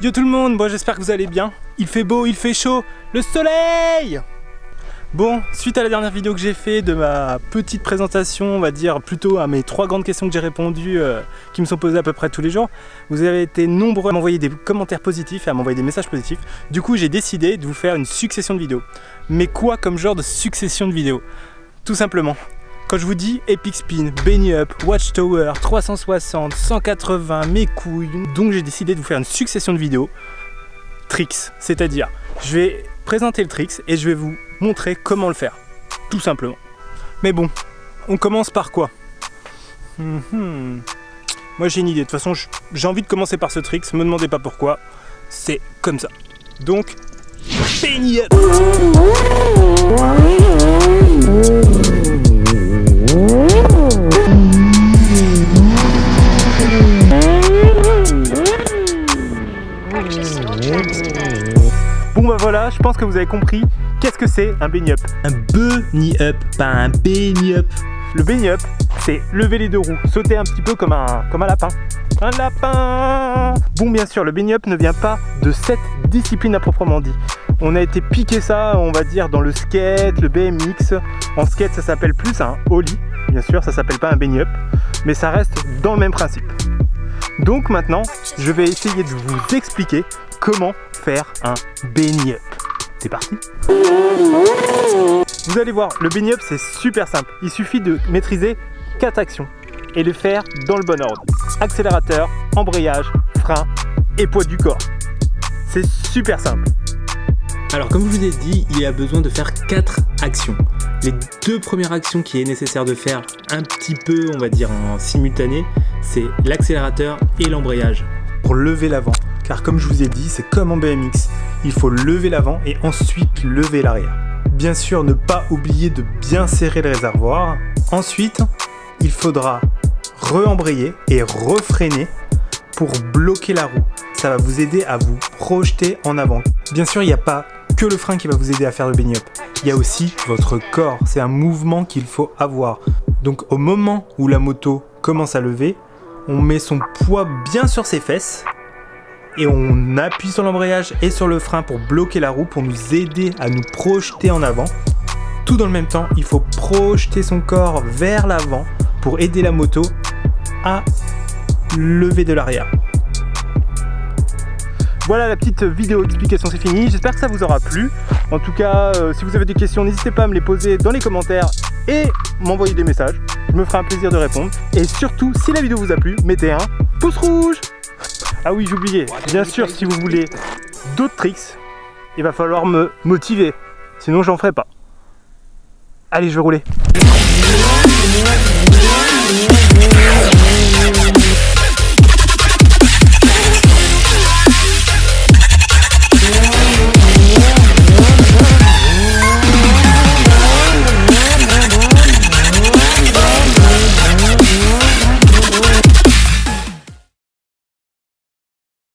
Yo tout le monde, moi j'espère que vous allez bien. Il fait beau, il fait chaud, le soleil Bon, suite à la dernière vidéo que j'ai fait de ma petite présentation, on va dire plutôt à mes trois grandes questions que j'ai répondues, euh, qui me sont posées à peu près tous les jours, vous avez été nombreux à m'envoyer des commentaires positifs et à m'envoyer des messages positifs. Du coup, j'ai décidé de vous faire une succession de vidéos. Mais quoi comme genre de succession de vidéos? Tout simplement, quand je vous dis Epic Spin, Benny Up, Watchtower, 360, 180, mes couilles, donc j'ai décidé de vous faire une succession de vidéos tricks, c'est-à-dire je vais présenter le tricks et je vais vous montrer comment le faire, tout simplement. Mais bon, on commence par quoi? Mhm. Moi j'ai une idée, de toute façon j'ai envie de commencer par ce tricks, me demandez pas pourquoi, c'est comme ça. Donc, Penny Up Je pense que vous avez compris qu'est-ce que c'est un benny up? Un bunny up, pas un benny up. Le benny up, c'est lever les deux roues, sauter un petit peu comme un, comme un lapin. Un lapin Bon bien sûr, le benny up ne vient pas de cette discipline à proprement dit. On a été piqué ça, on va dire, dans le skate, le BMX. En skate, ça s'appelle plus un ollie. Bien sûr, ça s'appelle pas un benny up, mais ça reste dans le même principe. Donc maintenant, je vais essayer de vous expliquer comment faire un benny up. C'est parti Vous allez voir, le up c'est super simple. Il suffit de maîtriser quatre actions et les faire dans le bon ordre. Accélérateur, embrayage, frein et poids du corps. C'est super simple. Alors comme je vous ai dit, il y a besoin de faire quatre actions. Les deux premières actions qu'il est nécessaire de faire un petit peu, on va dire en simultané, c'est l'accélérateur et l'embrayage. Pour lever l'avant, car comme je vous ai dit, c'est comme en BMX, il faut lever l'avant et ensuite lever l'arrière. Bien sûr, ne pas oublier de bien serrer le réservoir. Ensuite, il faudra re-embrayer et refreiner pour bloquer la roue. Ça va vous aider à vous projeter en avant. Bien sûr, il n'y a pas que le frein qui va vous aider à faire le up. Il y a aussi votre corps, c'est un mouvement qu'il faut avoir. Donc au moment où la moto commence à lever, on met son poids bien sur ses fesses et on appuie sur l'embrayage et sur le frein pour bloquer la roue, pour nous aider à nous projeter en avant. Tout dans le même temps, il faut projeter son corps vers l'avant pour aider la moto à lever de l'arrière. Voilà la petite vidéo explication, c'est fini. J'espère que ça vous aura plu. En tout cas, euh, si vous avez des questions, n'hésitez pas à me les poser dans les commentaires et m'envoyer des messages. Je me ferai un plaisir de répondre. Et surtout, si la vidéo vous a plu, mettez un pouce rouge. Ah oui, j'oubliais. Bien sûr, si vous voulez d'autres tricks, il va falloir me motiver. Sinon, j'en ferai pas. Allez, je vais rouler.